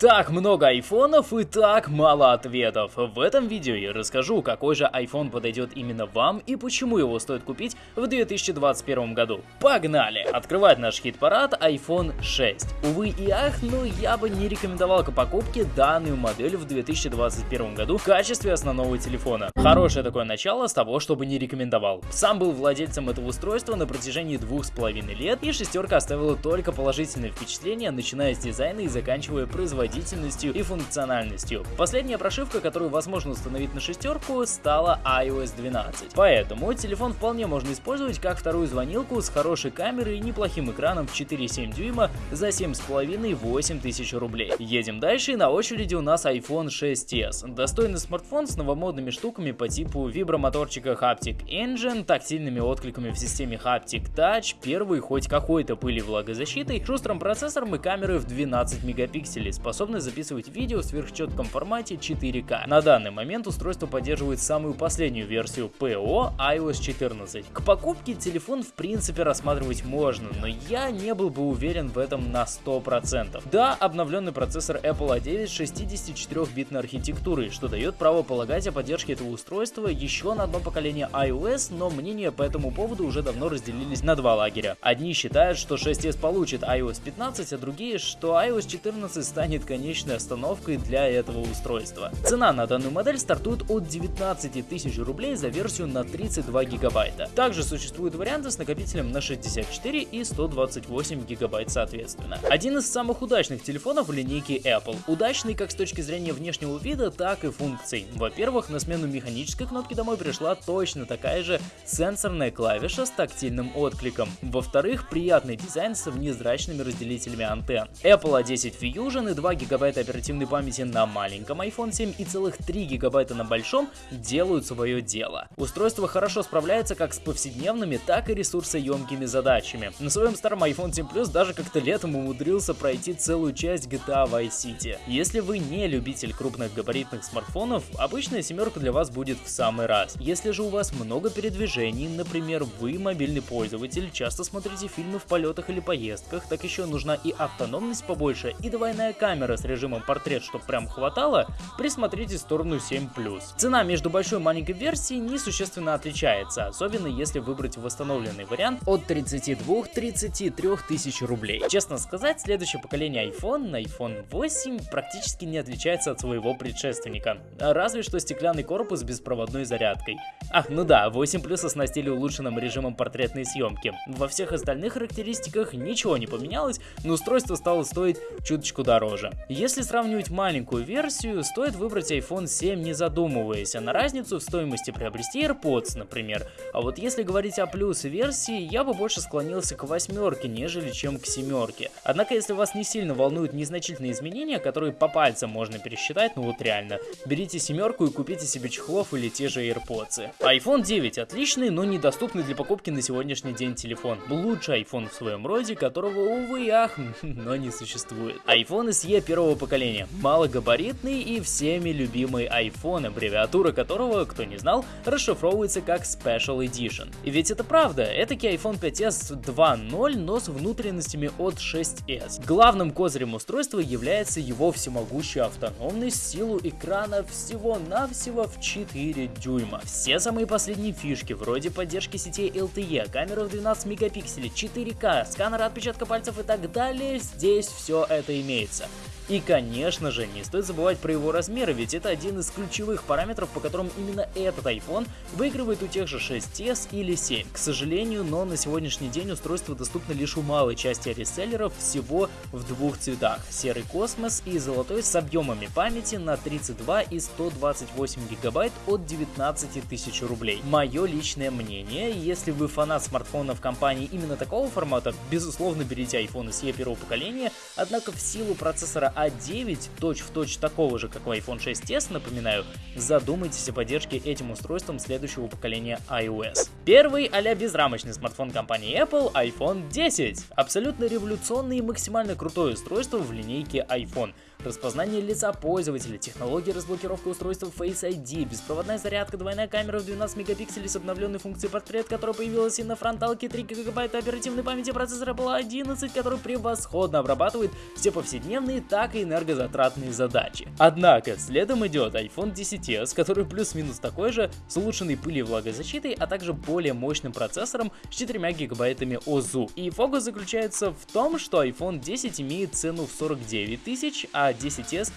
Так много айфонов и так мало ответов. В этом видео я расскажу, какой же iPhone подойдет именно вам и почему его стоит купить в 2021 году. Погнали! Открывать наш хит-парад iPhone 6. Увы и ах, но я бы не рекомендовал к покупке данную модель в 2021 году в качестве основного телефона. Хорошее такое начало с того, чтобы не рекомендовал. Сам был владельцем этого устройства на протяжении двух с половиной лет и шестерка оставила только положительные впечатления, начиная с дизайна и заканчивая производительностью производительностью и функциональностью. Последняя прошивка, которую возможно установить на шестерку, стала iOS 12. Поэтому телефон вполне можно использовать как вторую звонилку с хорошей камерой и неплохим экраном в 4,7 дюйма за 7,5-8 тысяч рублей. Едем дальше на очереди у нас iPhone 6s. Достойный смартфон с новомодными штуками по типу вибромоторчика Haptic Engine, тактильными откликами в системе Haptic Touch, первый хоть какой-то пыли влагозащитой, шустрым процессором и камерой в 12 мегапикселей, способный способность записывать видео в сверхчетком формате 4К. На данный момент устройство поддерживает самую последнюю версию ПО iOS 14. К покупке телефон в принципе рассматривать можно, но я не был бы уверен в этом на 100%. Да, обновленный процессор Apple A9 с 64-битной архитектурой, что дает право полагать о поддержке этого устройства еще на одно поколение iOS, но мнения по этому поводу уже давно разделились на два лагеря. Одни считают, что 6s получит iOS 15, а другие, что iOS 14 станет конечной остановкой для этого устройства. Цена на данную модель стартует от 19 тысяч рублей за версию на 32 гигабайта. Также существуют варианты с накопителем на 64 и 128 гигабайт соответственно. Один из самых удачных телефонов в линейке Apple. Удачный как с точки зрения внешнего вида, так и функций. Во-первых, на смену механической кнопки домой пришла точно такая же сенсорная клавиша с тактильным откликом. Во-вторых, приятный дизайн с внезрачными разделителями антенн. Apple A10 Fusion и 2 гигабайта оперативной памяти на маленьком iPhone 7 и целых 3 гигабайта на большом делают свое дело. Устройство хорошо справляется как с повседневными, так и ресурсоемкими задачами. На своем старом iPhone 7 Plus даже как-то летом умудрился пройти целую часть GTA Vice City. Если вы не любитель крупных габаритных смартфонов, обычная семерка для вас будет в самый раз. Если же у вас много передвижений, например, вы мобильный пользователь, часто смотрите фильмы в полетах или поездках, так еще нужна и автономность побольше, и двойная камера, камера с режимом портрет, чтобы прям хватало, присмотрите сторону 7+. Цена между большой и маленькой версией несущественно отличается, особенно если выбрать восстановленный вариант от 32-33 тысяч рублей. Честно сказать, следующее поколение iPhone, iPhone 8, практически не отличается от своего предшественника. Разве что стеклянный корпус с беспроводной зарядкой. Ах, ну да, 8 Plus оснастили улучшенным режимом портретной съемки. Во всех остальных характеристиках ничего не поменялось, но устройство стало стоить чуточку дороже. Если сравнивать маленькую версию, стоит выбрать iPhone 7 не задумываясь, а на разницу в стоимости приобрести AirPods, например. А вот если говорить о плюс версии, я бы больше склонился к восьмерке, нежели чем к семерке. Однако, если вас не сильно волнуют незначительные изменения, которые по пальцам можно пересчитать, ну вот реально, берите семерку и купите себе чехлов или те же AirPods. iPhone 9 отличный, но недоступный для покупки на сегодняшний день телефон. Лучший iPhone в своем роде, которого, увы ах, но не существует. iPhone SE первого поколения. Малогабаритный и всеми любимый iPhone, аббревиатура которого, кто не знал, расшифровывается как Special Edition. И ведь это правда, этакий iPhone 5s 2.0, но с внутренностями от 6s. Главным козырем устройства является его всемогущая автономность, силу экрана всего-навсего в 4 дюйма. Все самые последние фишки, вроде поддержки сетей LTE, камеры в 12 мегапикселей, 4К, сканера отпечатка пальцев и так далее, здесь все это имеется. И конечно же, не стоит забывать про его размеры, ведь это один из ключевых параметров, по которым именно этот iPhone выигрывает у тех же 6s или 7. К сожалению, но на сегодняшний день устройство доступно лишь у малой части реселлеров всего в двух цветах. Серый космос и золотой с объемами памяти на 32 и 128 гигабайт от 19 тысяч рублей. Мое личное мнение, если вы фанат смартфонов компании именно такого формата, безусловно берите iPhone SE первого поколения, однако в силу процессора a9, точь-в-точь такого же, как у iPhone 6s, напоминаю, задумайтесь о поддержке этим устройством следующего поколения iOS. Первый а безрамочный смартфон компании Apple iPhone 10. Абсолютно революционный и максимально крутое устройство в линейке iPhone. Распознание лица пользователя, технология разблокировки устройства Face ID, беспроводная зарядка, двойная камера в 12 мегапикселей с обновленной функцией портрет, которая появилась и на фронталке 3 гигабайта оперативной памяти процессора Apple 11, который превосходно обрабатывает все повседневные, так и энергозатратные задачи. Однако, следом идет iPhone 10s, который плюс-минус такой же, с улучшенной пыли и влагозащитой, а также более мощным процессором с 4 гигабайтами ОЗУ. И фокус заключается в том, что iPhone 10 имеет цену в 49 тысяч, а 10s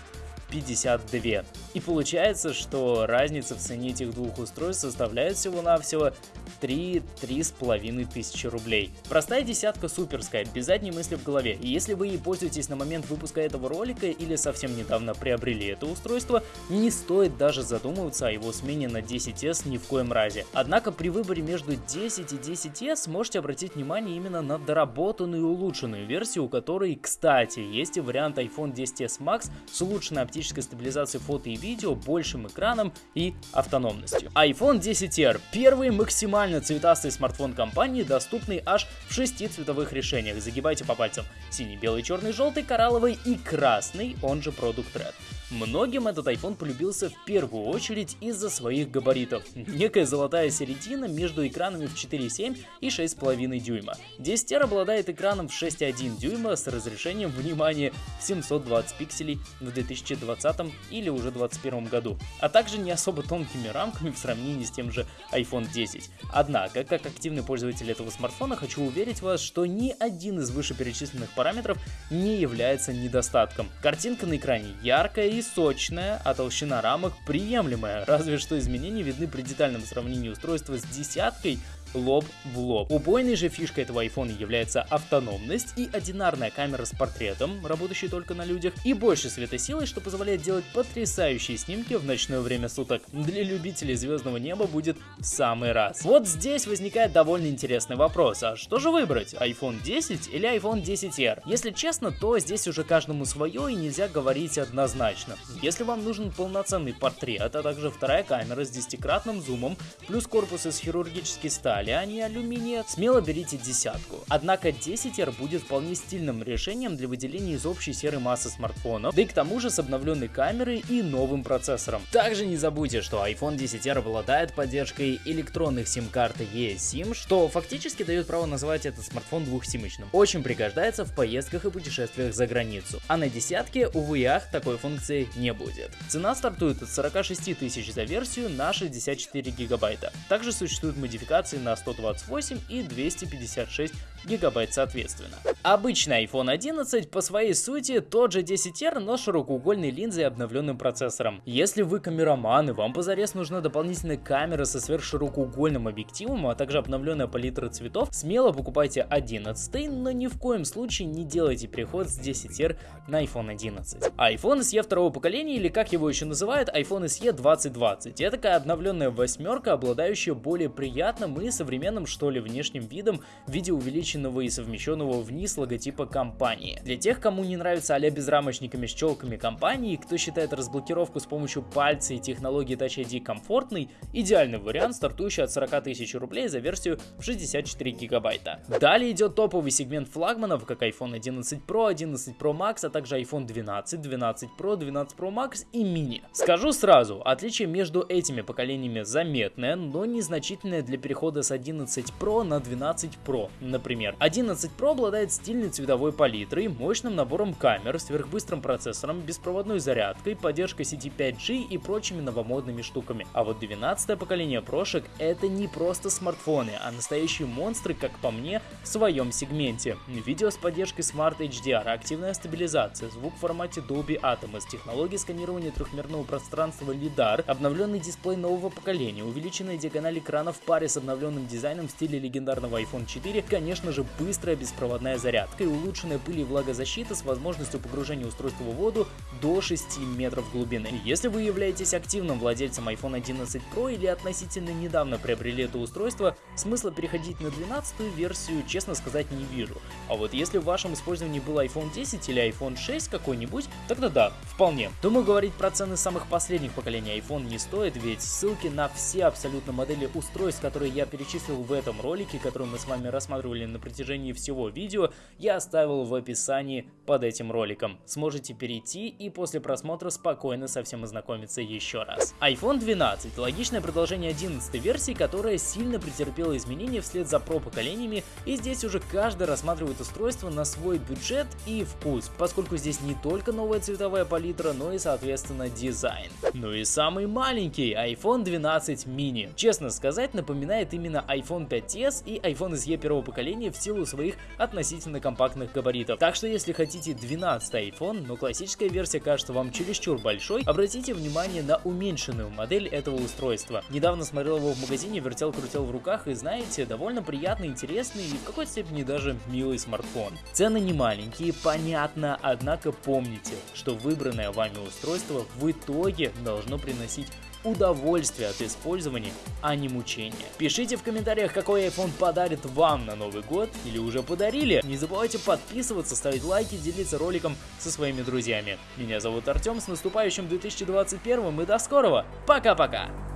52. И получается, что разница в цене этих двух устройств составляет всего-навсего 3-3,5 тысячи рублей. Простая десятка суперская, без задней мысли в голове. И если вы ей пользуетесь на момент выпуска этого ролика или совсем недавно приобрели это устройство, не стоит даже задумываться о его смене на 10s ни в коем разе. Однако при выборе между 10 и 10s можете обратить внимание именно на доработанную и улучшенную версию, у которой, кстати, есть и вариант iPhone 10s Max с улучшенной оптической стабилизацией фото и видео, большим экраном и автономностью. iPhone 10R – первый максимально максимально цветастый смартфон компании, доступный аж в шести цветовых решениях. Загибайте по пальцам. Синий, белый, черный, желтый, коралловый и красный, он же Product Red. Многим этот iPhone полюбился в первую очередь из-за своих габаритов. Некая золотая середина между экранами в 4,7 и 6,5 дюйма. 10 R обладает экраном в 6,1 дюйма с разрешением, внимания 720 пикселей в 2020 или уже 2021 году, а также не особо тонкими рамками в сравнении с тем же iPhone 10. Однако, как активный пользователь этого смартфона, хочу уверить вас, что ни один из вышеперечисленных параметров не является недостатком. Картинка на экране яркая и сочная, а толщина рамок приемлемая, разве что изменения видны при детальном сравнении устройства с десяткой лоб в лоб. Убойной же фишкой этого iPhone является автономность и одинарная камера с портретом, работающая только на людях, и больше светосилой, что позволяет делать потрясающие снимки в ночное время суток. Для любителей звездного неба будет в самый раз. Вот здесь возникает довольно интересный вопрос, а что же выбрать, iPhone 10 или iPhone 10R? Если честно, то здесь уже каждому свое и нельзя говорить однозначно. Если вам нужен полноценный портрет, а также вторая камера с десятикратным зумом, плюс корпус из хирургической стали, стали, а не алюминия, смело берите десятку. Однако 10R будет вполне стильным решением для выделения из общей серой массы смартфонов, да и к тому же с обновленной камерой и новым процессором. Также не забудьте, что iPhone 10R обладает поддержкой электронных сим-карт eSIM, что фактически дает право называть этот смартфон двухсимочным. Очень пригождается в поездках и путешествиях за границу. А на десятке, увы и ах, такой функции не будет. Цена стартует от 46 тысяч за версию на 64 гигабайта. Также существуют модификации на на 128 и 256 гигабайт соответственно. Обычный iPhone 11 по своей сути тот же 10R, но широкоугольной линзой и обновленным процессором. Если вы камераман и вам позарез нужна дополнительная камера со сверхширокоугольным объективом, а также обновленная палитра цветов, смело покупайте 11, но ни в коем случае не делайте переход с 10R на iPhone 11. iPhone SE второго поколения, или как его еще называют, iPhone SE 2020. Это такая обновленная восьмерка, обладающая более приятным и современным что ли внешним видом в виде увеличенного и совмещенного вниз логотипа компании. Для тех, кому не нравится а-ля безрамочниками с челками компании, кто считает разблокировку с помощью пальца и технологии Touch ID комфортной, идеальный вариант, стартующий от 40 тысяч рублей за версию в 64 гигабайта. Далее идет топовый сегмент флагманов, как iPhone 11 Pro, 11 Pro Max, а также iPhone 12, 12 Pro, 12 Pro Max и Mini. Скажу сразу, отличие между этими поколениями заметное, но незначительное для перехода с 11 Pro на 12 Pro, например. 11 Pro обладает стильной цветовой палитрой, мощным набором камер, сверхбыстрым процессором, беспроводной зарядкой, поддержкой сети 5G и прочими новомодными штуками. А вот 12 поколение прошек это не просто смартфоны, а настоящие монстры, как по мне, в своем сегменте. Видео с поддержкой Smart HDR, активная стабилизация, звук в формате Dolby Atmos, технологии сканирования трехмерного пространства LiDAR, обновленный дисплей нового поколения, увеличенная диагональ экрана в паре с обновленным дизайном в стиле легендарного iPhone 4, конечно же быстрая беспроводная зарядка и улучшенная пыль и влагозащита с возможностью погружения устройства в воду до 6 метров глубины. Если вы являетесь активным владельцем iPhone 11 Pro или относительно недавно приобрели это устройство, смысла переходить на 12 версию, честно сказать, не вижу. А вот если в вашем использовании был iPhone 10 или iPhone 6 какой-нибудь, тогда да, вполне. Думаю, говорить про цены самых последних поколений iPhone не стоит, ведь ссылки на все абсолютно модели устройств, которые я перечислил в этом ролике, который мы с вами рассматривали на протяжении всего видео, я оставил в описании под этим роликом. Сможете перейти и после просмотра спокойно со всем ознакомиться еще раз. iPhone 12 – логичное продолжение 11 версии, которая сильно претерпела изменения вслед за Pro поколениями, и здесь уже каждый рассматривает устройство на свой бюджет и вкус, поскольку здесь не только новая цветовая палитра, но и соответственно дизайн. Ну и самый маленький iPhone 12 mini. Честно сказать, напоминает именно iPhone 5s и iPhone SE первого поколения в силу своих относительно компактных габаритов. Так что если хотите 12 iPhone, но классическая версия кажется вам чересчур большой, обратите внимание на уменьшенную модель этого устройства. Недавно смотрел его в магазине, вертел-крутил в руках и знаете, довольно приятный, интересный и в какой-то степени даже милый смартфон. Цены не маленькие, понятно, однако помните, что выбранное вами устройство в итоге должно приносить удовольствие от использования, а не мучения. Пишите в комментариях, какой iPhone подарит вам на Новый год или уже подарили. Не забывайте подписываться, ставить лайки, делиться роликом со своими друзьями. Меня зовут Артем, с наступающим 2021 и до скорого. Пока-пока!